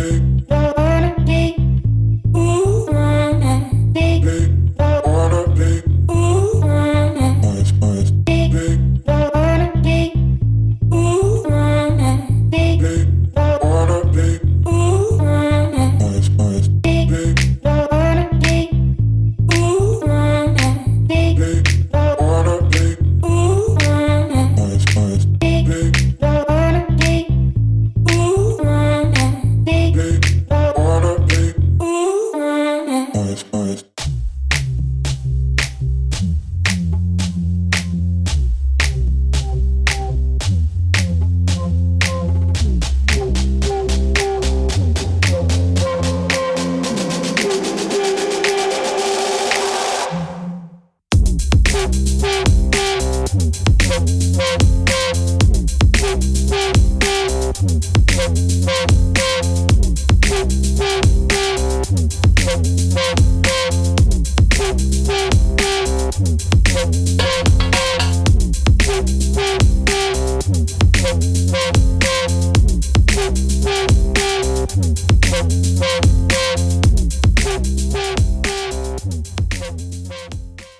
baby. Thank